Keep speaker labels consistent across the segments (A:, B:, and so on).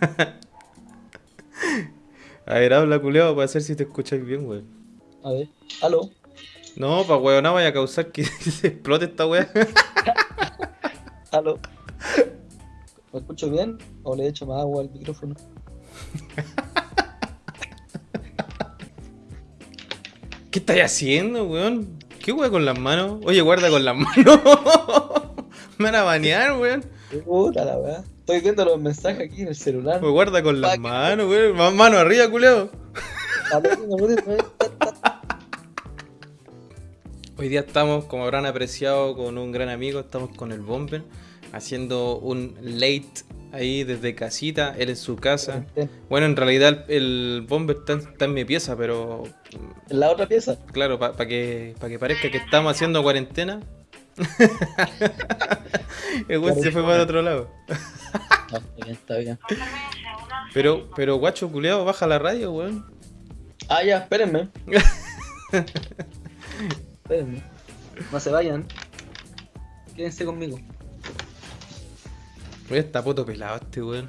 A: A ver, habla culeado para hacer si te escucháis bien, weón.
B: A ver, aló.
A: No, pa' weón, no vaya a causar que se explote esta weá.
B: Aló. ¿Me escucho bien? ¿O le echo más agua al micrófono?
A: ¿Qué estáis haciendo, weón? ¿Qué weón con las manos? Oye, guarda con las manos. Me van a banear, weón.
B: Puta la weá. Estoy viendo los mensajes aquí en el celular.
A: Pues guarda con las manos, weón. Más Mano arriba, culeado. Hoy día estamos, como habrán apreciado, con un gran amigo. Estamos con el Bomber. Haciendo un late ahí desde casita. Él en su casa. Bueno, en realidad el, Bomber está, está en mi pieza, pero
B: En la otra pieza.
A: Claro, para que, pa que parezca que estamos haciendo cuarentena. el weón se fue para otro lado.
B: No, está bien, está bien.
A: Pero, pero guacho culeado, baja la radio, weón.
B: Ah, ya, espérenme. espérenme. No se vayan. Quédense conmigo.
A: Oye, está poto pelado este weón.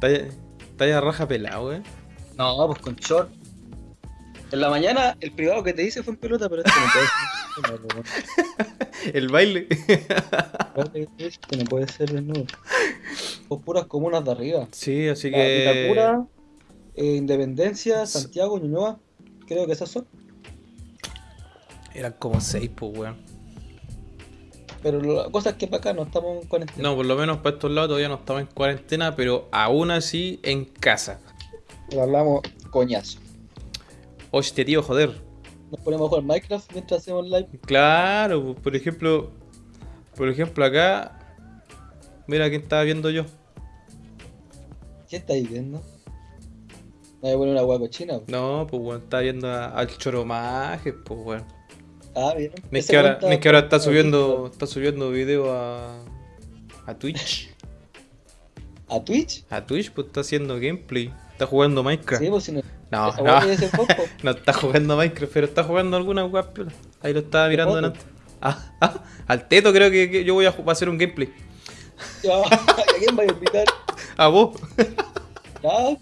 A: está ya raja pelado, weón.
B: No, pues con short. En la mañana el privado que te hice fue en pelota, pero este no puede ser.
A: El baile.
B: Este no puede ser desnudo. Son puras comunas de arriba.
A: sí, así
B: La
A: que.
B: Vitacura, eh, Independencia, Santiago, Ñuñoa. Creo que esas son.
A: Eran como seis, pues, weón.
B: Pero la cosa es que para acá no estamos en cuarentena.
A: No, por lo menos para estos lados todavía no estamos en cuarentena, pero aún así en casa.
B: Lo hablamos coñazo.
A: Hostia, tío, joder.
B: Nos ponemos a jugar Minecraft mientras hacemos live.
A: Claro, pues, por ejemplo, por ejemplo acá, mira quién estaba viendo yo.
B: ¿Qué estáis viendo? Me voy a poner una hueá cochina.
A: No, pues bueno, estaba viendo a- al Choromaje, pues bueno.
B: Ah, bien.
A: No es que ahora, no es que ahora está subiendo, está subiendo video a, a Twitch.
B: ¿A Twitch?
A: A Twitch, pues está haciendo gameplay. Está jugando Minecraft.
B: Sí, pues si no.
A: No, no, no está jugando Minecraft, pero está jugando alguna web piola. Ahí lo estaba mirando antes. Ah, ah, al teto creo que, que yo voy a, hacer un gameplay.
B: Ya, ¿A quién va a invitar?
A: A vos.
B: Ya,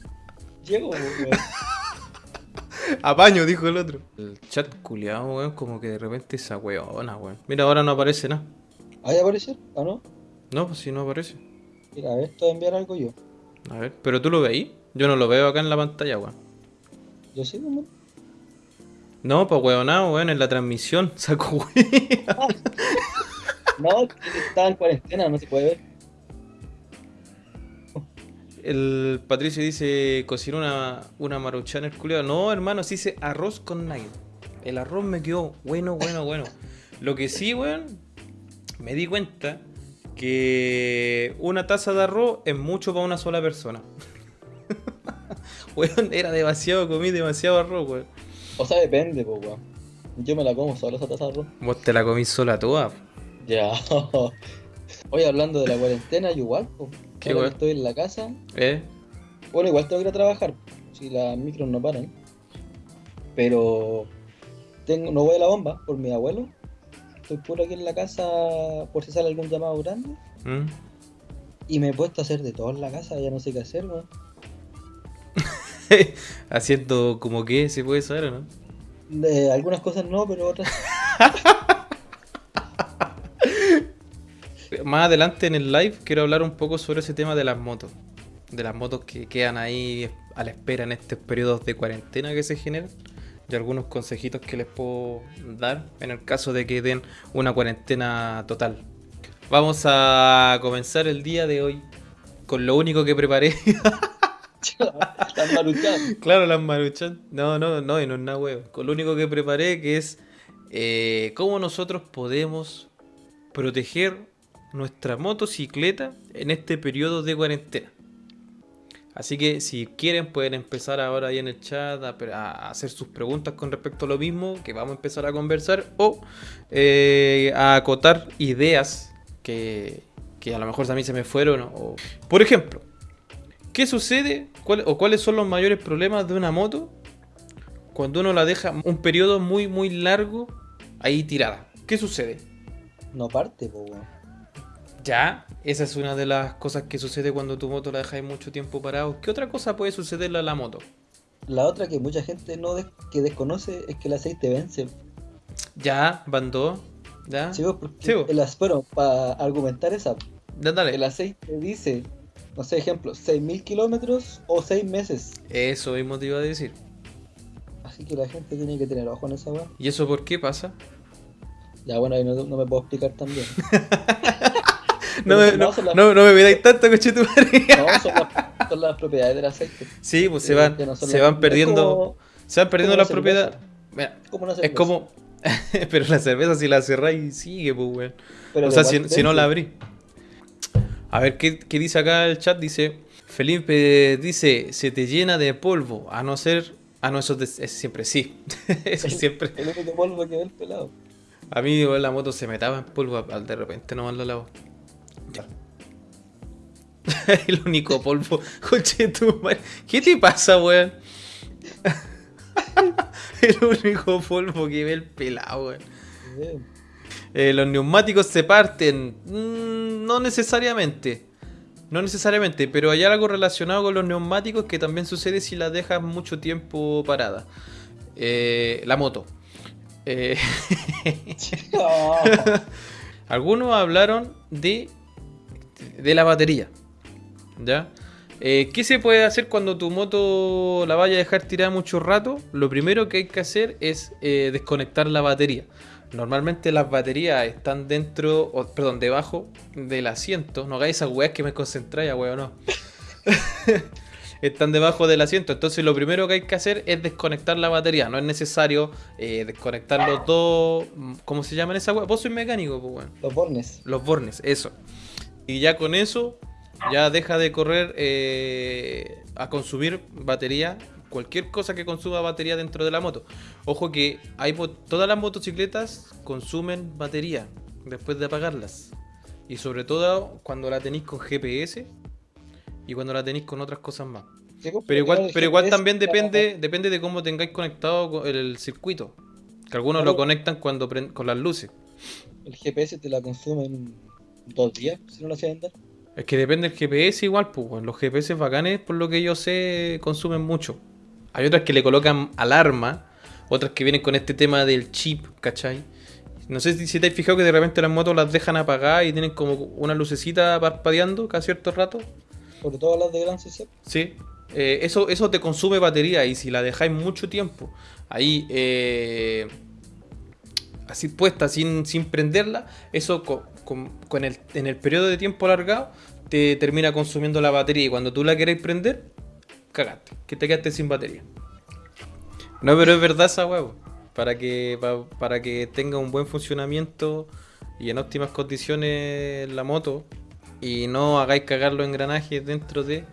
B: llego, weón.
A: Apaño, dijo el otro. El chat culiado, weón, como que de repente esa weona, weón. Mira, ahora no aparece nada.
B: ¿Ahí aparecer? ¿O no?
A: No, pues si no aparece.
B: Mira, a ver, te voy a enviar algo yo.
A: A ver, pero tú lo ves ahí. Yo no lo veo acá en la pantalla, weón.
B: Yo sí, weón.
A: No, pues weonado, weón, en la transmisión. Saco weón.
B: No, estaba en cuarentena, no se puede ver.
A: El Patricio dice, cocinó una, una maruchan el culiado. No, hermano, se dice arroz con nugget. El arroz me quedó bueno, bueno, bueno. Lo que sí, weón, me di cuenta que una taza de arroz es mucho para una sola persona. Weón, era demasiado, comí demasiado arroz, weón.
B: O sea, depende, pues, weón. Yo me la como solo esa taza de arroz.
A: Vos te la comí sola toda.
B: Ya. Oye, hablando de la cuarentena, yo igual, pues.
A: ¿Qué
B: Ahora que
A: weón?
B: estoy en la casa.
A: ¿Eh?
B: Bueno, igual tengo que ir a trabajar. Si las micros no paran. Pero. Tengo, no voy a la bomba por mi abuelo. Estoy puro aquí en la casa por si sale algún llamado grande.
A: ¿Mm?
B: Y me he puesto a hacer de todo en la casa, ya no sé qué hacer, weón.
A: Haciendo como que se puede saber, ¿o no?
B: De algunas cosas no, pero otras.
A: Más adelante en el live quiero hablar un poco sobre ese tema de las motos. De las motos que quedan ahí a la espera en estos periodos de cuarentena que se generan. Y algunos consejitos que les puedo dar en el caso de que den una cuarentena total. Vamos a comenzar el día de hoy con lo único que preparé.
B: Las maruchan.
A: claro, las maruchan. No, no, no, y no es nada huevo. Lo único que preparé que es eh, cómo nosotros podemos proteger nuestra motocicleta en este periodo de cuarentena. Así que si quieren pueden empezar ahora ahí en el chat a, hacer sus preguntas con respecto a lo mismo que vamos a empezar a conversar o eh, a acotar ideas que, que a lo mejor también se me fueron. Por ejemplo, ¿qué sucede cuál- o cuáles son los mayores problemas de una moto cuando uno la deja un periodo muy muy largo ahí tirada? ¿Qué sucede?
B: No parte, po, weón.
A: Ya, esa es una de las cosas que sucede cuando tu moto la dejáis mucho tiempo parado. ¿Qué otra cosa puede sucederle a la moto?
B: La otra que mucha gente no des- que desconoce es que el aceite vence.
A: Ya, van dos. Ya.
B: Sí, pues, porque
A: Sí, pues.
B: el bueno, para argumentar esa,
A: Ya, dale.
B: el aceite dice, no sé, ejemplo, 6.000 kilómetros o 6 meses.
A: Eso mismo te iba a decir.
B: Así que la gente tiene que tener ojo en esa weá.
A: ¿Y eso por qué pasa?
B: Ya bueno, ahí no, no me puedo explicar también.
A: No, me-
B: no, las-
A: no, no me miráis tanto, coche tu madre.
B: No, son las, son las propiedades del aceite.
A: Sí, pues se
B: Eh,
A: van,
B: no
A: se van perdiendo,
B: como,
A: se van perdiendo las
B: la
A: propiedades. Mira,
B: como
A: es como, pero la cerveza si la cerráis sigue, pues, weón. O sea, si, si no la
B: vence.
A: A ver, ¿qué, qué dice acá el chat? Dice, Felipe dice, se te llena de polvo, a no ser... Ah, no, eso es, de- es siempre, sí. eso es siempre.
B: El único polvo que ve el pelado.
A: A mí la moto se metaba en polvo al de repente no la lavo. Ya. el único polvo. Coche tu madre. ¿Qué te pasa, weón? el único polvo que ve el pelado, weón.
B: Eh,
A: los neumáticos se parten. Mm, no necesariamente. No necesariamente, pero hay algo relacionado con los neumáticos que también sucede si las dejas mucho tiempo parada. Eh, la moto. Eh,
B: no.
A: algunos hablaron de, de la batería. ¿Ya? Eh, ¿Qué se puede hacer cuando tu moto la vaya a dejar tirada mucho rato? Lo primero que hay que hacer es desconectar la batería. Normalmente las baterías están dentro, o, perdón, debajo del asiento. No hagáis esas weas que me concentráis, weón, no. están debajo del asiento. Entonces lo primero que hay que hacer es desconectar la batería. No es necesario eh, desconectar los dos. ¿Cómo se llaman esas weas? Vos sois mecánico, pues weón.
B: Los bornes.
A: Los bornes, eso. Y ya con eso, ya deja de correr eh, a consumir batería. Cualquier cosa que consuma batería dentro de la moto. Ojo que hay todas las motocicletas consumen batería después de apagarlas. Y sobre todo cuando la tenéis con GPS y cuando la tenéis con otras cosas más.
B: Pues,
A: Pero igual, pero igual también depende, depende de cómo tengáis conectado con el circuito. Que algunos lo conectan cuando con las luces.
B: El GPS te la consume en dos días, si no la hacía andar.
A: Es que depende del GPS igual, pues. weón. Los GPS bacanes, por lo que yo sé, consumen mucho. Hay otras que le colocan alarma, otras que vienen con este tema del chip, ¿cachai? No sé si, si te has fijado que de repente las motos las dejan apagadas y tienen como una lucecita parpadeando cada cierto rato.
B: Sobre todo las de gran CC.
A: Sí. Eh, eso, eso te consume batería y si la dejáis mucho tiempo ahí eh, así puesta sin, sin prenderla, eso co- con, con el, en el periodo de tiempo alargado te termina consumiendo la batería y cuando tú la queréis prender, cagaste, que te quedaste sin batería. No, pero es verdad esa huevo. Para que, pa- para que tenga un buen funcionamiento y en óptimas condiciones la moto y no hagáis cagar los engranajes dentro de,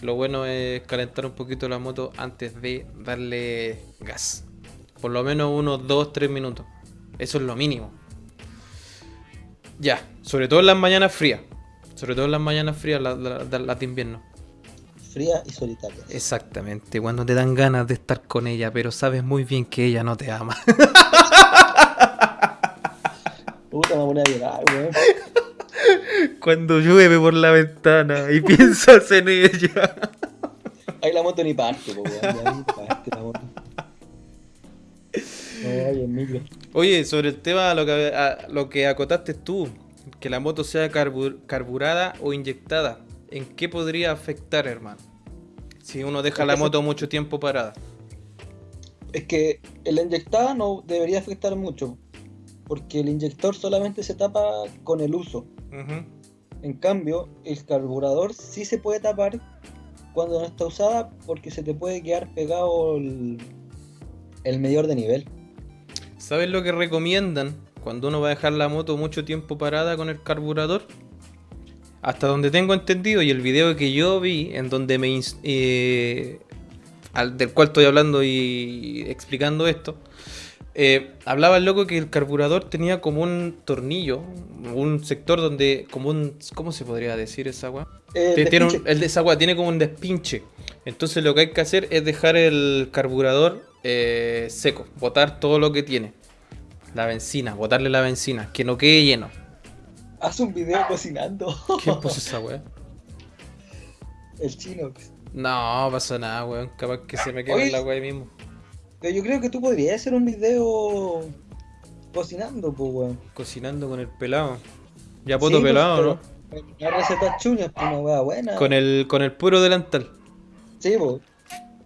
A: lo bueno es calentar un poquito la moto antes de darle gas. Por lo menos unos 2-3 minutos. Eso es lo mínimo. Ya, sobre todo en las mañanas frías. Sobre todo en las mañanas frías, las de invierno.
B: Fría y solitaria.
A: Exactamente, cuando te dan ganas de estar con ella, pero sabes muy bien que ella no te ama.
B: Puta, me voy a llorar, weón.
A: Cuando llueve por la ventana y piensas en ella.
B: Ahí la moto ni parte, po, weón. Parte la moto. El micro.
A: Oye, sobre el tema lo que, a- lo que acotaste tú, que la moto sea carbur- carburada o inyectada, ¿en qué podría afectar, hermano? Si uno deja
B: Es
A: la moto mucho tiempo parada.
B: Es que el inyectada no debería afectar mucho. Porque el inyector solamente se tapa con el uso. En cambio, el carburador sí se puede tapar cuando no está usada porque se te puede quedar pegado el, el medidor de nivel.
A: ¿Sabes lo que recomiendan cuando uno va a dejar la moto mucho tiempo parada con el carburador? Hasta donde tengo entendido y el video que yo vi en donde me eh, al, del cual estoy hablando y explicando esto, eh, hablaba el loco que el carburador tenía como un tornillo, un sector donde como un ¿cómo se podría decir esa weá?
B: Eh,
A: Tiene- un- el de esa weá tiene como un despinche. Entonces lo que hay que hacer es dejar el carburador seco, botar todo lo que tiene. La benzina, botarle la benzina, que no quede lleno.
B: Haz un video cocinando.
A: ¿Quién puso esa weá?
B: El chino.
A: No, pasa nada, weón. Capaz que se me quede la weá ahí mismo.
B: Pero yo creo que tú podrías hacer un video cocinando, pues, weón.
A: Cocinando con el pelado. Ya poto
B: Sí, pues,
A: pelado,
B: pero-
A: ¿no?
B: Las recetas chuñas, pues una weá buena.
A: Con el, con el puro delantal.
B: Sí, pues.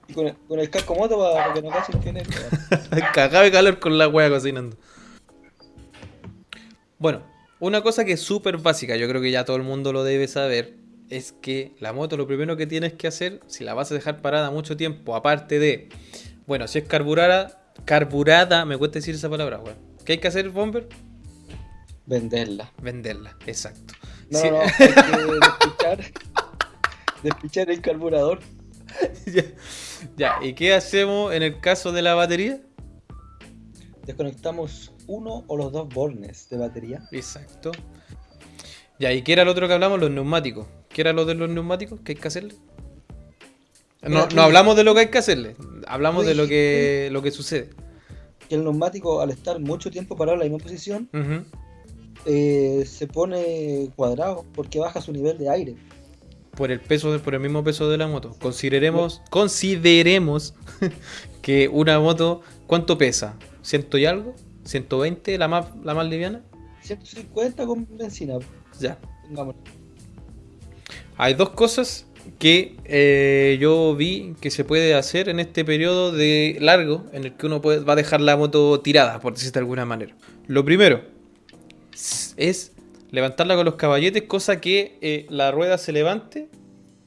B: Y con el, con el casco moto para que no cachen quién es.
A: Cagado de calor con la wea cocinando. Bueno, una cosa que es súper básica, yo creo que ya todo el mundo lo debe saber, es que la moto lo primero que tienes que hacer, si la vas a dejar parada mucho tiempo, aparte de, bueno, si es carburada, carburada, me cuesta decir esa palabra. ¿Qué hay que hacer, Bomber?
B: Venderla.
A: Venderla, exacto.
B: No,
A: Sí.
B: no, hay que despichar. despichar el carburador.
A: ya, ya, ¿y qué hacemos en el caso de la batería?
B: Desconectamos uno o los dos bornes de batería.
A: Exacto. Ya, ¿y qué era lo otro que hablamos? Los neumáticos. ¿Qué era lo de los neumáticos que hay que hacerle? No, no hablamos de lo que hay que hacerle, hablamos de lo que, lo que sucede.
B: Que el neumático, al estar mucho tiempo parado en la misma posición, eh, se pone cuadrado porque baja su nivel de aire.
A: Por el peso, por el mismo peso de la moto. Consideremos, consideremos que una moto, ¿cuánto pesa? ¿Ciento y algo? ¿120? ¿La más, la más liviana?
B: 150 con benzina,
A: Ya.
B: pongamos.
A: Hay dos cosas que eh, yo vi que se puede hacer en este periodo de largo en el que uno puede, va a dejar la moto tirada, por decirlo de alguna manera. Lo primero es levantarla con los caballetes, cosa que eh, la rueda se levante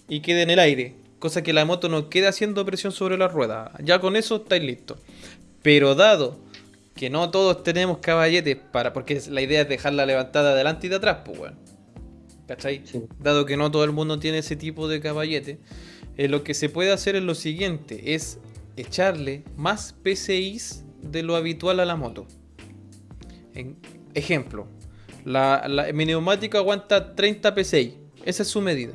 A: y quede en el aire, cosa que la moto no quede haciendo presión sobre la rueda. Ya con eso estáis listos. Pero dado que no todos tenemos caballetes para, porque la idea es dejarla levantada de adelante y de atrás, pues bueno. ¿Cachai?
B: Sí.
A: dado que no todo el mundo tiene ese tipo de caballete, eh, lo que se puede hacer es lo siguiente, es echarle más PCIs de lo habitual a la moto. En- ejemplo, la, la- mi neumático aguanta 30 PCI, esa es su medida.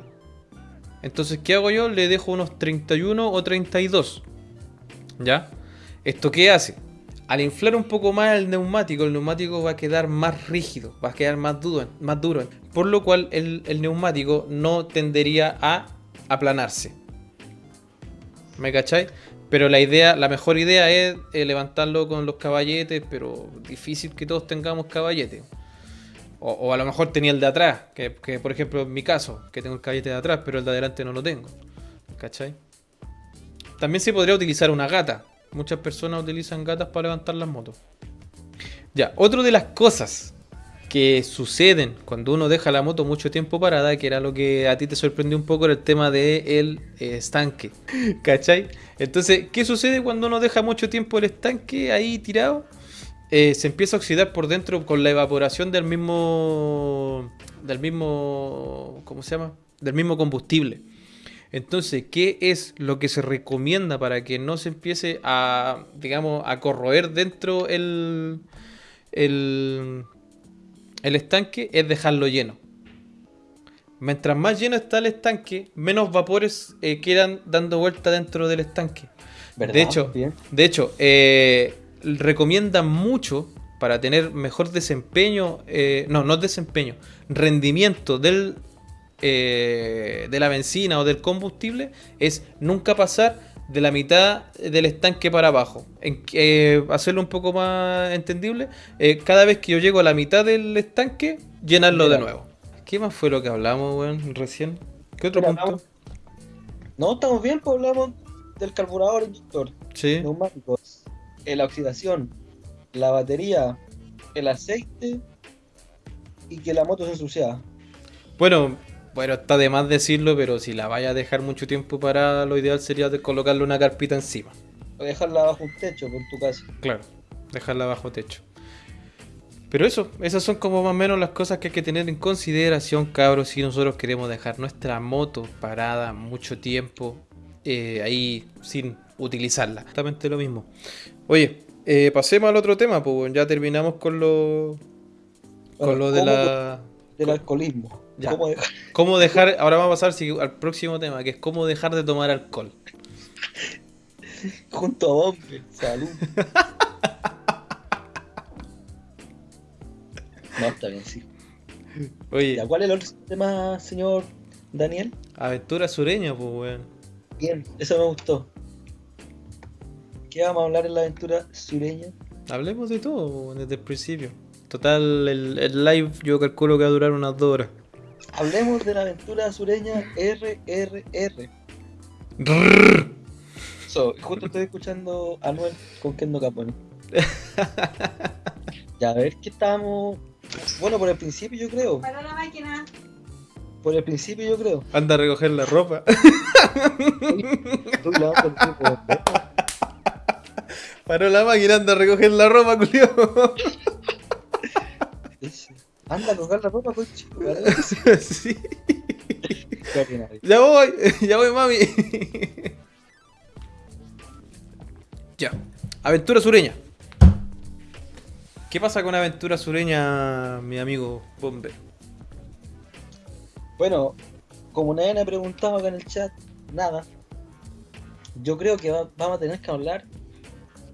A: Entonces, ¿qué hago yo? Le dejo unos 31 o 32. ¿Ya? ¿Esto qué hace? Al inflar un poco más el neumático, el neumático va a quedar más rígido, va a quedar más duro, más duro por lo cual el, neumático no tendería a aplanarse. ¿Me cachai? Pero la idea, la mejor idea es eh, levantarlo con los caballetes, pero difícil que todos tengamos caballetes. O, a lo mejor tenía el de atrás, que, que, por ejemplo en mi caso, que tengo el caballete de atrás, pero el de adelante no lo tengo. ¿Cachai? También se podría utilizar una gata. Muchas personas utilizan gatas para levantar las motos. Ya, otra de las cosas que suceden cuando uno deja la moto mucho tiempo parada, que era lo que a ti te sorprendió un poco, era el tema del el estanque. ¿Cachai? Entonces, ¿qué sucede cuando uno deja mucho tiempo el estanque ahí tirado? Eh, se empieza a oxidar por dentro con la evaporación del mismo. del mismo. ¿cómo se llama? Del mismo combustible. Entonces, ¿qué es lo que se recomienda para que no se empiece a, digamos, a corroer dentro el, el, el estanque? Es dejarlo lleno. Mientras más lleno está el estanque, menos vapores eh, quedan dando vuelta dentro del estanque.
B: ¿Verdad?
A: De hecho,
B: Bien.
A: de hecho, eh, recomiendan mucho para tener mejor desempeño, eh, no, no desempeño, rendimiento del, eh, de la benzina o del combustible, es nunca pasar de la mitad del estanque para abajo. En, eh, hacerlo un poco más entendible, eh, cada vez que yo llego a la mitad del estanque, llenarlo de nuevo. ¿Qué más fue lo que hablamos, weón, recién? ¿Qué otro
B: Mira,
A: punto?
B: hablamos- No, estamos bien, pues hablamos del carburador inductor,
A: Sí.
B: neumáticos, la oxidación, la batería, el aceite y que la moto se ensuciaba.
A: Bueno, bueno, está de más decirlo, pero si la vaya a dejar mucho tiempo parada, lo ideal sería de colocarle una carpita encima.
B: O dejarla bajo un techo, por tu casa.
A: Claro, dejarla bajo techo. Pero eso, esas son como más o menos las cosas que hay que tener en consideración, cabros, si nosotros queremos dejar nuestra moto parada mucho tiempo eh, ahí sin utilizarla. Exactamente lo mismo. Oye, eh, pasemos al otro tema, pues ya terminamos con lo, con
B: Bueno,
A: lo de
B: ¿cómo
A: la...
B: Del alcoholismo.
A: Ya.
B: ¿Cómo dejar?
A: ¿Cómo dejar? Ahora vamos a pasar al próximo tema, que es cómo dejar de tomar alcohol.
B: Junto a Bombe. Salud. no, está bien, sí.
A: Oye,
B: Ya, ¿Cuál es el otro tema, señor Daniel?
A: aventura sureña, pues, weón.
B: Bien, eso me gustó. ¿Qué vamos a hablar en la aventura sureña?
A: Hablemos de todo, po, desde el principio. Total, el, el live yo calculo que va a durar unas dos horas.
B: Hablemos de la aventura sureña RRR. So, justo estoy escuchando a Anuel con Kendo Capone. ya, a ver qué estábamos. Bueno, por el principio yo creo.
C: Paró la máquina.
B: Por el principio yo creo.
A: Anda a recoger la ropa.
B: El tiempo.
A: Paró la máquina, anda a recoger la ropa, culio.
B: Anda a colgar la ropa, coche.
A: sí. Ya voy, ya voy, mami. ya. Aventura sureña. ¿Qué pasa con aventura sureña, mi amigo Bomber?
B: Bueno, como nadie me ha preguntado acá en el chat, nada. Yo creo que va- vamos a tener que hablar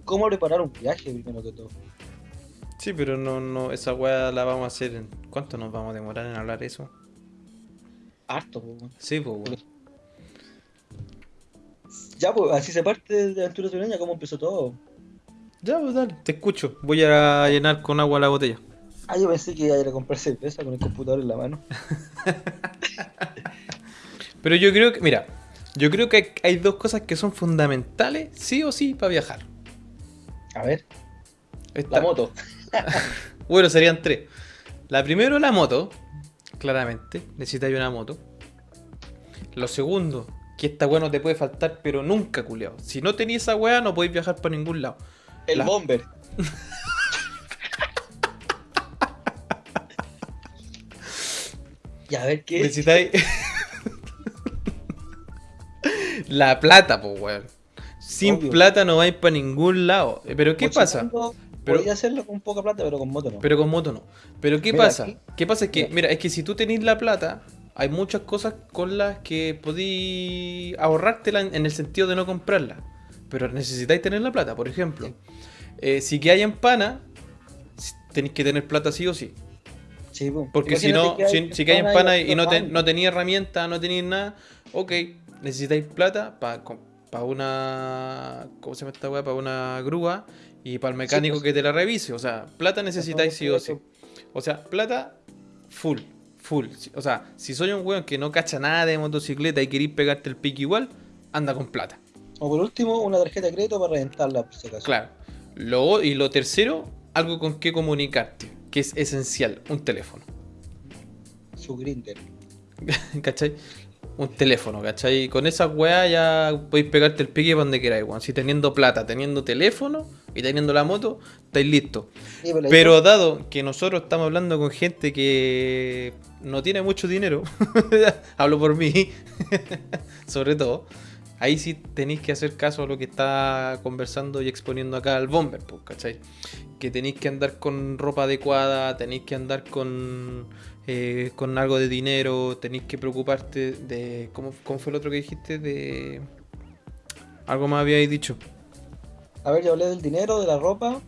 B: cómo preparar un viaje primero que todo.
A: Sí, pero no, no, esa weá la vamos a hacer en. ¿Cuánto nos vamos a demorar en hablar eso?
B: Harto, weón.
A: Sí, pues, weón.
B: Ya, pues, así se parte de Aventura Sureña, cómo empezó todo.
A: Ya, pues dale, te escucho. Voy a llenar con agua la botella.
B: Ah, yo pensé que iba a ir a comprar cerveza con el computador en la mano.
A: Pero yo creo que, mira, yo creo que hay, hay dos cosas que son fundamentales, sí o sí, para viajar.
B: A ver,
A: Esta-
B: la moto.
A: Bueno, serían tres. La primero, la moto. Claramente, necesitáis una moto. Lo segundo, que esta weá no te puede faltar, pero nunca, culiao. Si no tenéis esa weá, no podéis viajar para ningún lado.
B: El
A: La-
B: bomber. ya, a ver qué.
A: Necesitáis. la plata, pues, weón. Sin
B: Obvio.
A: plata no vais para ningún lado. Eh, Pero ¿qué pasa?
B: Mochileando,
A: Pero-
B: Podría hacerlo con poca plata, pero con moto no.
A: Pero con moto no. Pero ¿qué
B: Mira,
A: pasa?
B: aquí-
A: ¿Qué pasa? Es que,
B: Mira.
A: mira, es que si tú tenés la plata, hay muchas cosas con las que podí ahorrártela en, en el sentido de no comprarla. Pero necesitáis tener la plata. Por ejemplo, eh, si que hay en pana, tenéis que tener plata sí o sí.
B: Sí, po.
A: Porque si no,
B: que
A: si, si que hay en
B: pana
A: pana
B: y
A: y no, te, no tenéis herramientas, no tenéis nada, ok, necesitáis plata para una. ¿Cómo se llama esta weá? Para una grúa y para el mecánico
B: pues.
A: que te la revise. O sea, plata necesitáis sí o sí. O sea, plata full, full. O sea, si soy un weón que no cacha nada de motocicleta y queréis pegarte el pique igual, anda con plata.
B: O por último, una tarjeta de crédito para reventarla, por si acaso.
A: Claro. Lo, y lo tercero, algo con que comunicarte, que es esencial, un teléfono.
B: Su grinder.
A: ¿Cachai? Un teléfono, ¿cachai? Con esa weá ya podéis pegarte el pique para donde queráis, weón. Si teniendo plata, teniendo teléfono y teniendo la moto, estáis listos.
B: Sí, pero la
A: Pero dado que nosotros estamos hablando con gente que no tiene mucho dinero, hablo por mí, sobre todo, ahí sí tenéis que hacer caso a lo que está conversando y exponiendo acá el bomber, pues, ¿cachai? Que tenéis que andar con ropa adecuada, tenéis que andar con, eh, con algo de dinero, tenéis que preocuparte de... ¿cómo, ¿Cómo fue el otro que dijiste? De... Algo más habíais dicho.
B: A ver, yo hablé del dinero, de la ropa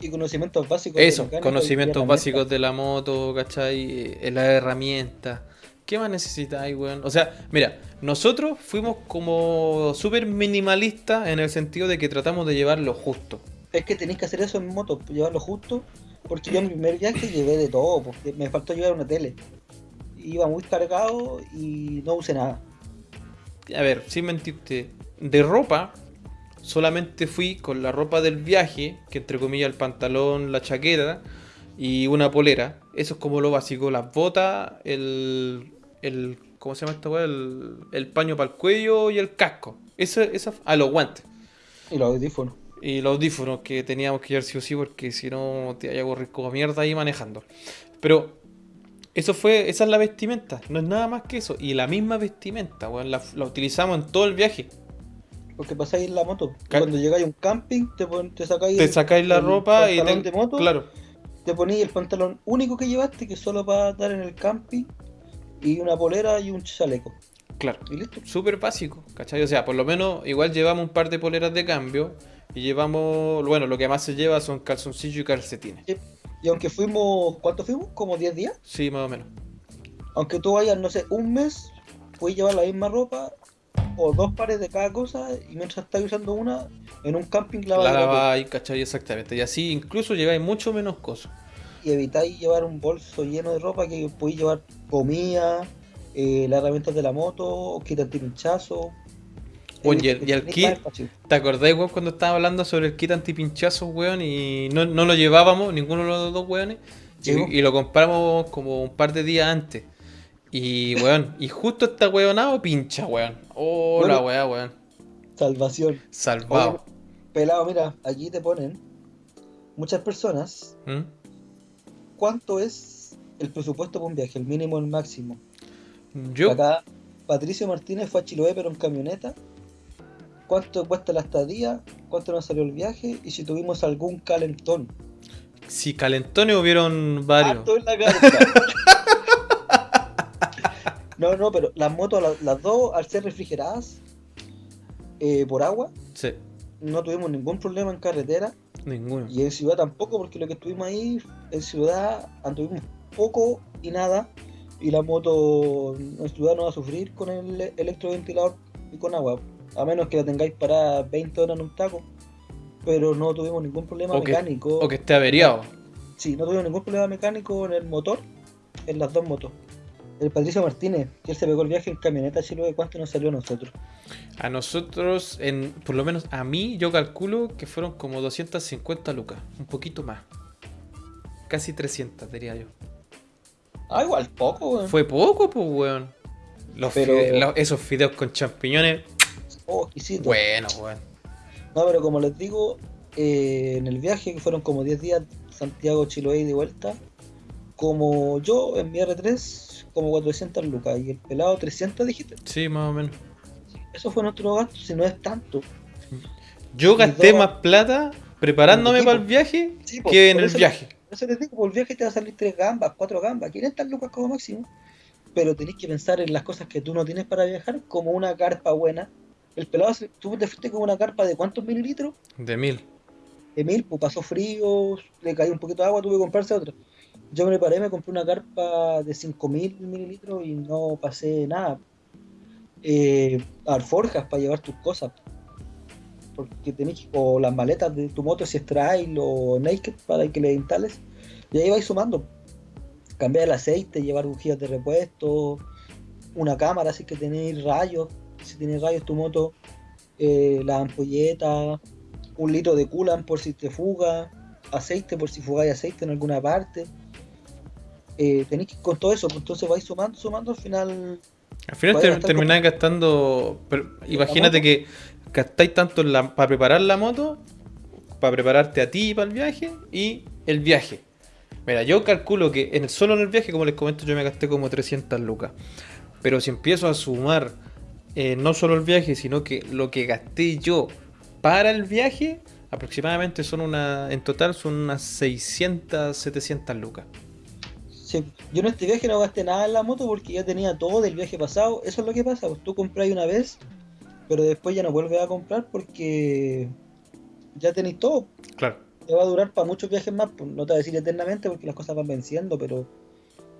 B: y conocimientos básicos.
A: Eso, conocimientos básicos de la moto, ¿cachai? Eh, las herramientas. ¿Qué más necesitáis, weón? O sea, mira, nosotros fuimos como súper minimalistas en el sentido de que tratamos de llevar lo justo.
B: Es que tenéis que hacer eso en moto, pues, llevarlo justo. Porque yo en mi primer viaje llevé de todo, porque me faltó llevar una tele. Iba muy cargado y no usé nada.
A: A ver, sin mentirte, de ropa, solamente fui con la ropa del viaje, que entre comillas el pantalón, la chaqueta y una polera. Eso es como lo básico, las botas, el, el ¿cómo se llama esta weá? El, el paño para el cuello y el casco. Eso, esa, ah, los guantes.
B: Y los audífonos.
A: Y los audífonos que teníamos que llevar sí o sí, porque si no te vaya a correr como mierda ahí manejando. Pero eso fue, esa es la vestimenta, no es nada más que eso. Y la misma vestimenta, weón, la, la utilizamos en todo el viaje.
B: Porque pasáis en la moto. Cuando llegáis a un camping, te, pon- te sacáis
A: Te sacáis la
B: el
A: ropa y te,
B: de moto,
A: Claro,
B: te ponéis el pantalón único que llevaste, que es solo para estar en el camping, y una polera y un chaleco.
A: claro.
B: Y listo.
A: Súper básico, ¿cachai? O sea, por lo menos igual llevamos un par de poleras de cambio. Y llevamos, bueno, lo que más se lleva son calzoncillos y calcetines.
B: Sí. Y aunque fuimos, ¿cuánto fuimos? ¿Como 10 días?
A: Sí, más o menos.
B: Aunque tú vayas, no sé, un mes, puedes llevar la misma ropa o dos pares de cada cosa y mientras estás usando una, en un camping la
A: La laváis, ¿cachai? Exactamente. Y así incluso lleváis mucho menos cosas.
B: y evitáis llevar un bolso lleno de ropa que podéis llevar comida, eh, las herramientas de la moto, kit antipinchazo.
A: Bueno, y el- y el kit-. ¿Te acordáis, weón, cuando estábamos hablando sobre el kit antipinchazos, weón? Y no, no lo llevábamos, ninguno de los dos weones. Y, y lo compramos como un par de días antes. Y, weón, y justo está weonado pincha, weón. Oh, la
B: Bueno.
A: weá, weón.
B: Salvación.
A: Salvado.
B: Oye, pelado, mira, aquí te ponen muchas personas.
A: ¿Mm?
B: ¿Cuánto es el presupuesto para un viaje? El mínimo, el máximo.
A: Yo,
B: Acá Patricio Martínez fue a Chiloé pero en camioneta. ¿Cuánto cuesta la estadía? ¿Cuánto nos salió el viaje? Y si tuvimos algún calentón.
A: si calentones hubieron varios.
B: Harto en la carta. no, no, pero las motos, las, las dos, al ser refrigeradas eh, por agua,
A: Sí,
B: no tuvimos ningún problema en carretera.
A: ninguno.
B: Y en ciudad tampoco, porque lo que estuvimos ahí, en ciudad anduvimos poco y nada. Y la moto en ciudad no va a sufrir con el electroventilador y con agua. A menos que la tengáis parada 20 horas en un taco. Pero no tuvimos ningún problema
A: O que-
B: mecánico.
A: O que esté averiado.
B: Sí, no tuvimos ningún problema mecánico en el motor, en las dos motos. El Patricio Martínez, que él se pegó el viaje en camioneta Chiloé, ¿cuánto nos salió a nosotros?
A: A nosotros, en, por lo menos a mí, yo calculo que fueron como 250 lucas. Un poquito más. Casi 300, diría yo.
B: Ah, igual poco, weón.
A: Fue poco, pues, weón. Los
B: Pero-
A: fide- los- esos fideos con champiñones,
B: Oh, exquisito.
A: bueno, weón.
B: No, pero como les digo, eh, en el viaje, que fueron como 10 días, Santiago, Chiloé y de vuelta, como yo en mi R3, como 400 lucas, y el pelado 300 dijiste.
A: Sí, más o menos.
B: Eso fue nuestro gasto, si no es tanto.
A: Yo gasté más plata preparándome
B: Sí,
A: para el viaje
B: Sí,
A: que en el viaje.
B: Por eso les digo, por el viaje te va a salir 3 gambas, 4 gambas, 500 lucas como máximo. Pero tenés que pensar en las cosas que tú no tienes para viajar, como una carpa buena. El pelado, tú te fuiste con una carpa de cuántos mililitros?
A: De mil.
B: de mil, pues pasó frío, le cayó un poquito de agua, tuve que comprarse otra. Yo me preparé, me compré una carpa de 5000 mililitros y no pasé nada. Eh, alforjas para llevar tus cosas. Porque tenés o las maletas de tu moto si es trail o naked para que le instales. Y ahí vais sumando. Cambiar el aceite, llevar bujías de repuesto, una cámara si que tenéis rayos, si tenéis rayos tu moto, eh, la ampolleta, un litro de coolant por si te fuga, aceite por si fugáis aceite en alguna parte. Eh, tenéis que ir con todo eso, pues entonces vais sumando, sumando, al final
A: Al final
B: gastar
A: termináis gastando. pero imagínate que gastáis tanto para preparar la moto, para prepararte a ti para el viaje y el viaje. Mira, yo calculo que en el, solo en el viaje, como les comento, yo me gasté como 300 lucas. Pero si empiezo a sumar eh, no solo el viaje, sino que lo que gasté yo para el viaje, aproximadamente son una. En total son unas 600, 700 lucas.
B: Sí, yo en este viaje no gasté nada en la moto porque ya tenía todo del viaje pasado. Eso es lo que pasa, pues tú compras una vez, pero después ya no vuelves a comprar porque ya tenéis todo.
A: Claro.
B: Te va a durar para muchos viajes más, pues, no te voy a decir eternamente porque las cosas van venciendo, pero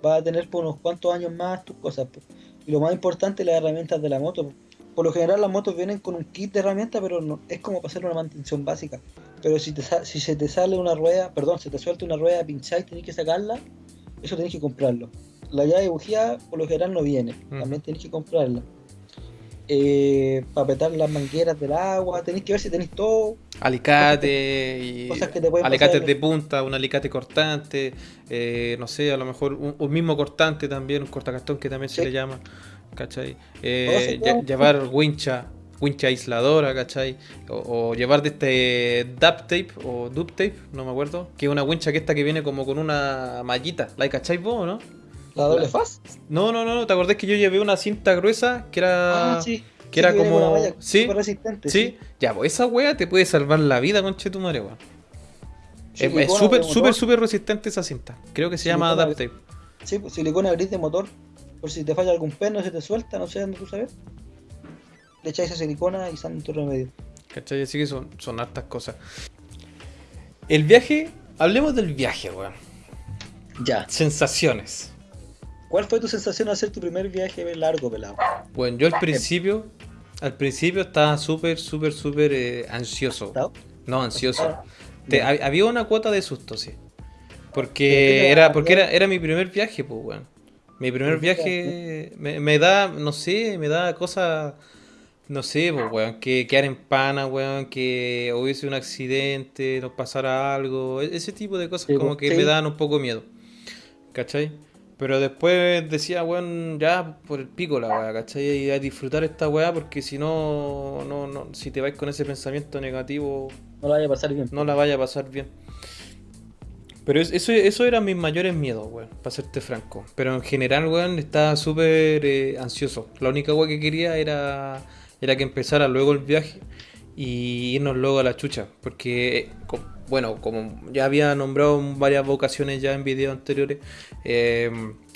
B: vas a tener por unos cuantos años más tus cosas. pues. Y lo más importante, las herramientas de la moto. pues. Por lo general las motos vienen con un kit de herramientas, pero no, es como para hacer una mantención básica. Pero si, te, si se te sale una rueda, perdón, se te suelta una rueda pinchada y tenés que sacarla, eso tenés que comprarlo. La llave de bujía por lo general no viene,
A: Mm.
B: también tenés que comprarla. Eh, para petar las mangueras del agua, tenéis que ver si tenéis todo.
A: Alicate y
B: Cosas que te pueden
A: alicates
B: pasar.
A: de punta, un alicate cortante, eh, no sé, a lo mejor un, un mismo cortante también, un cortacartón que también se le llama, ¿cachai? Eh, llevar wincha, wincha aisladora, ¿cachai? O, o llevar de este duct tape o duct tape, no me acuerdo, que es una wincha que esta que viene como con una mallita, ¿la cachai vos o no?
B: La doble faz.
A: No, no, no, no, ¿te acordás que yo llevé una cinta gruesa que era...
B: Ah, sí.
A: que era
B: viene con
A: como-
B: una malla
A: sí,
B: súper resistente.
A: ¿Sí? Ya, pues esa wea te puede salvar la vida, conche tu madre, weón. Es- súper, súper, súper resistente esa cinta. Creo que se llama Adapt Tape.
B: Sí, pues, silicona gris de motor. Por si te falla algún perno, se te suelta, no sé dónde tú sabes. Le echáis esa silicona y sale tu remedio.
A: ¿Cachai? Así que son, son hartas cosas. El viaje, hablemos del viaje, weón.
B: Ya.
A: Sensaciones.
B: ¿Cuál fue tu sensación al hacer tu primer viaje largo, pelado?
A: Bueno, yo al principio, al principio estaba súper, súper, súper eh, ansioso.
B: ¿Asustado?
A: No, ansioso.
B: Ah,
A: Te- había una cuota de susto, sí.
B: ¿Pero qué
A: Porque era, porque era, era mi primer viaje, pues, weón. Mi primer
B: ¿Pero qué te daba
A: viaje me, me da, no sé, me da cosas, no sé, pues, weón, que quedar en pana, weón, que hubiese un accidente, nos pasara algo, e- ese tipo de cosas
B: Sí,
A: como
B: pues,
A: que
B: sí.
A: me dan un poco miedo, ¿cachai? Pero después decía, weón, ya por el pico la weá, ¿cachai? Y a disfrutar esta weá porque si no, no, no, si te vais con ese pensamiento negativo,
B: No la vaya a pasar bien.
A: no la vaya a pasar bien. Pero es- eso, eso eran mis mayores miedos, weón, para serte franco. Pero en general, weón, estaba súper eh, ansioso. La única weá que quería era, era que empezara luego el viaje y irnos luego a la chucha. Porque, bueno, como ya había nombrado varias vocaciones ya en videos anteriores, eh,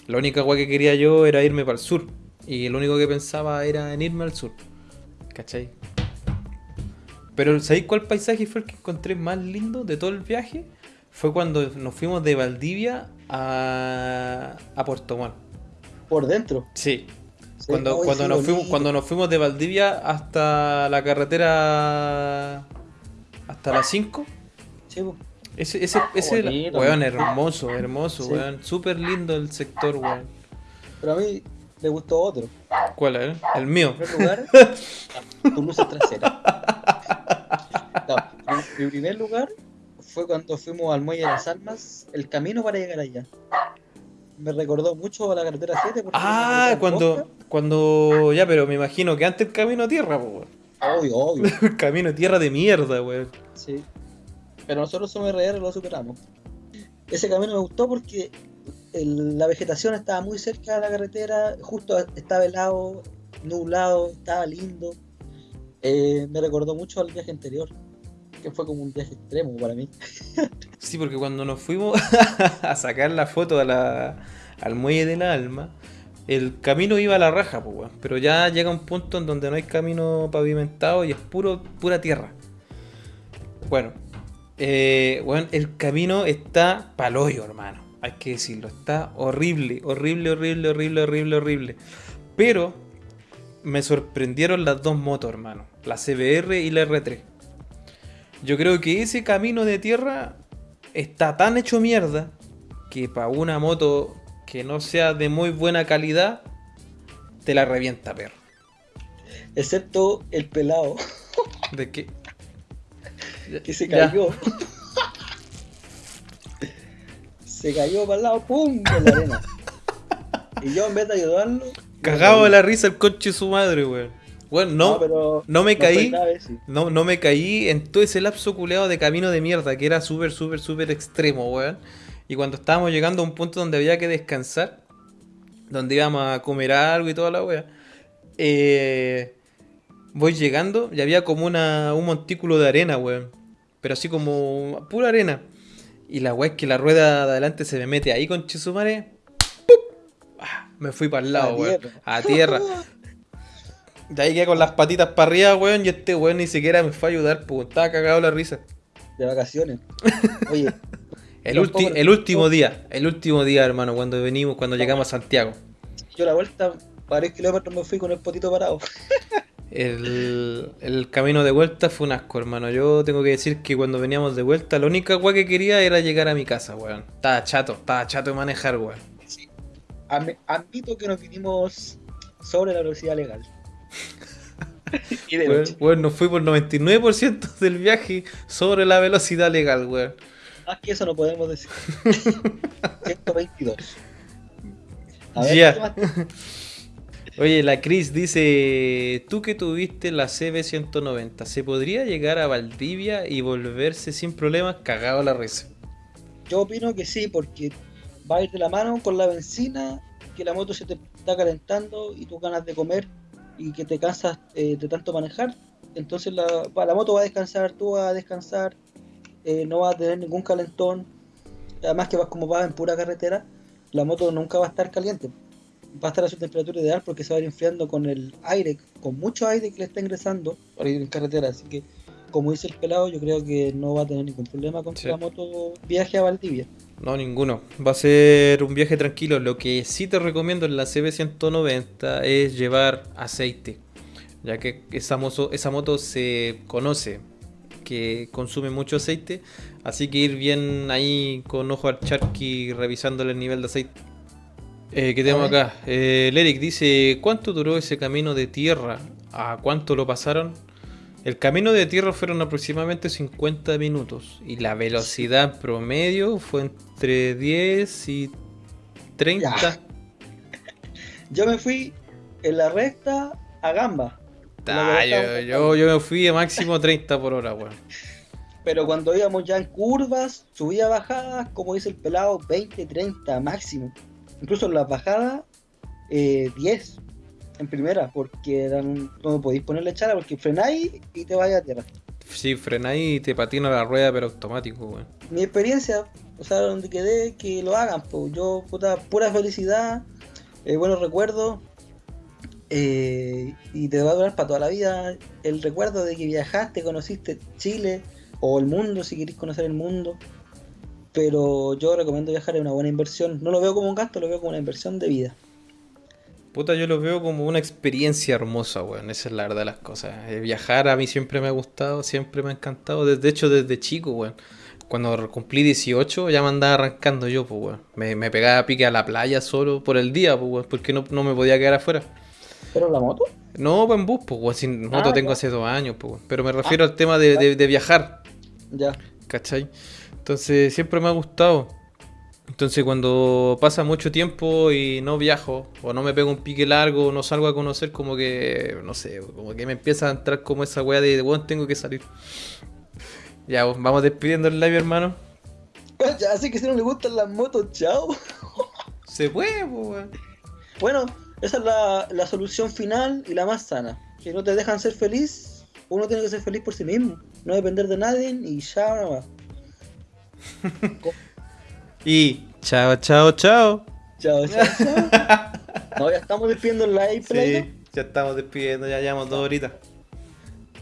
A: la única weá que quería yo era irme para el sur. Y lo único que pensaba era en irme al sur. ¿Cachai? Pero ¿sabéis cuál paisaje fue el que encontré más lindo de todo el viaje? Fue cuando nos fuimos de Valdivia a, a Puerto Montt.
B: Por dentro.
A: Sí.
B: Sí,
A: Cuando, cuando, nos fuimos, cuando nos fuimos de Valdivia hasta la carretera hasta las 5.
B: Sí.
A: Ese, ese, ese era-
B: bonito.
A: weón, hermoso, hermoso,
B: Sí.
A: weón. Súper lindo el sector, weón.
B: Pero a mí me gustó otro.
A: ¿Cuál es? El mío.
B: En primer lugar, tu luces traseras. No, mi primer lugar fue cuando fuimos al Muelle de las Almas, el camino para llegar allá. Me recordó mucho a la carretera 7. porque era una
A: Ah, cuando, cuando. Ya, pero me imagino que antes el camino a tierra, weón.
B: Obvio, obvio.
A: Camino a tierra de mierda, weón.
B: Sí. Pero nosotros somos RR, lo superamos. Ese camino me gustó porque el- la vegetación estaba muy cerca de la carretera, justo estaba helado, nublado, estaba lindo. Eh, me recordó mucho al viaje anterior, fue como un viaje extremo para mí.
A: Sí, porque cuando nos fuimos a sacar la foto al muelle del alma, el camino iba a la raja, pues. Pero ya llega un punto en donde no hay camino pavimentado y es puro, pura tierra. Bueno, eh, el camino está paloyo, hermano. Hay que decirlo, está horrible, horrible, horrible, horrible, horrible, horrible. Pero me sorprendieron las dos motos, hermano. La CBR y la R3. Yo creo que ese camino de tierra está tan hecho mierda que para una moto que no sea de muy buena calidad, te la revienta, perro.
B: Excepto el pelado
A: ¿De qué?
B: que se cayó. se cayó para el lado, ¡pum! en la arena. Y yo en vez de ayudarlo.
A: Cagado de la risa el coche de su madre, weón. Bueno, no,
B: pero
A: no me
B: no fue
A: caí.
B: grave, sí.
A: No, no me caí en todo ese lapso culeado de camino de mierda, que era súper, súper, súper extremo, weón. Y cuando estábamos llegando a un punto donde había que descansar, donde íbamos a comer algo y toda la wea, eh, voy llegando y había como una, un montículo de arena, weón. Pero así como pura arena. Y la wea es que la rueda de adelante se me mete ahí con Chisumare. Me fui para el lado, weón. A tierra. De ahí quedé con las patitas para arriba, weón, y este weón ni siquiera me fue a ayudar, pues estaba cagado la risa.
B: De vacaciones. Oye,
A: El, ulti- el último día, el último día, hermano, cuando venimos, cuando llegamos a Santiago.
B: yo la vuelta, varios kilómetros me fui con el potito parado.
A: El, el camino de vuelta fue un asco, hermano. Yo tengo que decir que cuando veníamos de vuelta, la única weá que quería era llegar a mi casa, weón. Estaba chato, estaba chato de manejar, weón.
B: Am- Admito que nos vinimos sobre la velocidad legal. y de noche.
A: weón, nos fui por 99% del viaje sobre la velocidad legal, weón.
B: Más que eso no podemos decir. 122. A ver,
A: Ya.
B: ¿qué más?
A: Oye, la Cris dice, tú que tuviste la CB190, ¿se podría llegar a Valdivia y volverse sin problemas cagado la risa?
B: Yo opino que sí, porque va a ir de la mano con la benzina, que la moto se te está calentando y tus ganas de comer y que te cansas eh, de tanto manejar. Entonces la, la moto va a descansar, tú vas a descansar, eh, no vas a tener ningún calentón. Además que vas como vas en pura carretera, la moto nunca va a estar caliente. Va a estar a su temperatura ideal porque se va a ir enfriando con el aire, con mucho aire que le está ingresando para ir en carretera. Así que, como dice el pelado, yo creo que no va a tener ningún problema con que la moto viaje a Valdivia.
A: No, ninguno. Va a ser un viaje tranquilo. Lo que sí te recomiendo en la CB190 es llevar aceite. Ya que esa, esa moto se conoce que consume mucho aceite. Así que ir bien ahí con ojo al charqui revisándole el nivel de aceite. Eh, ¿Qué tenemos acá? Eh, Eric dice, ¿cuánto duró ese camino de tierra? ¿A cuánto lo pasaron? El camino de tierra fueron aproximadamente 50 minutos y la velocidad promedio fue entre 10 y 30.
B: Yo me fui en la recta a gamba.
A: Ah, yo, yo, me fui a máximo 30 por hora, weón.
B: Pero cuando íbamos ya en curvas, subía bajadas, como dice el pelado, 20, 30 máximo. Incluso en las bajadas, 10 eh, en primera, porque no podéis ponerle echada porque frenáis y te vaya a tierra.
A: Sí, frenáis y te patina la rueda, pero automático, weón.
B: Mi experiencia, o sea, donde quedé, que lo hagan, pues yo, puta, pura felicidad, eh, buenos recuerdos, eh, y te va a durar para toda la vida el recuerdo de que viajaste, conociste Chile o el mundo, si queréis conocer el mundo. Pero yo recomiendo viajar, es una buena inversión. No lo veo como un gasto, lo veo como una inversión de vida.
A: Puta, yo lo veo como una experiencia hermosa, weón. Esa es la verdad de las cosas. Eh, viajar a mí siempre me ha gustado, siempre me ha encantado. De hecho, desde chico, weón. Cuando cumplí 18 ya me andaba arrancando yo, pues, weón. Me, me pegaba a pique a la playa solo por el día, pues, weón. Porque no, no me podía quedar afuera.
B: ¿Pero la moto?
A: No, pues en bus, pues, sin moto ah, tengo hace dos años, pues, pero me refiero al tema de, viajar.
B: Ya.
A: ¿Cachai? Entonces siempre me ha gustado. Entonces cuando pasa mucho tiempo y no viajo, o no me pego un pique largo, o no salgo a conocer, como que, no sé, como que me empieza a entrar como esa weá de, bueno, tengo que salir. Ya, vamos despidiendo el live, hermano.
B: Ya, así que si no le gustan las motos, chao.
A: Se puede, pues,
B: Bueno, esa es la, la, solución final y la más sana. Si no te dejan ser feliz, uno tiene que ser feliz por sí mismo. No depender de nadie y ya no va.
A: y chao, chao, chao.
B: Chao, chao, chao. no, ya estamos despidiendo el live,
A: Sí, ya estamos despidiendo, ya llevamos dos horitas.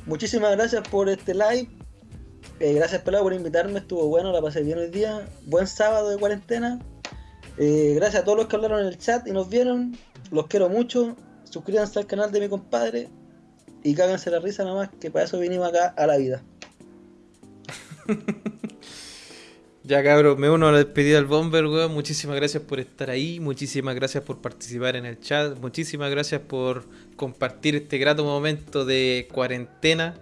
B: Muchísimas gracias por este live. Eh, gracias, Pelado, por invitarme. Estuvo bueno, la pasé bien hoy día. Buen sábado de cuarentena. Eh, gracias a todos los que hablaron en el chat y nos vieron. Los quiero mucho. Suscríbanse al canal de mi compadre. Y cáganse la risa nada más, que para eso vinimos acá a la vida.
A: ya cabrón, me uno a la despedida del Bomber, weón. Muchísimas gracias por estar ahí. Muchísimas gracias por participar en el chat. Muchísimas gracias por compartir este grato momento de cuarentena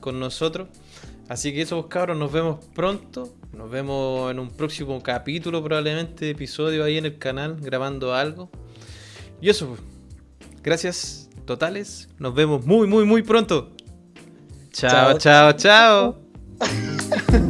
A: con nosotros. Así que eso, pues, cabros, nos vemos pronto. Nos vemos en un próximo capítulo, probablemente, episodio ahí en el canal, grabando algo. Y eso, pues. Gracias totales. Nos vemos muy, muy, muy pronto. chao, chao. chao. chao.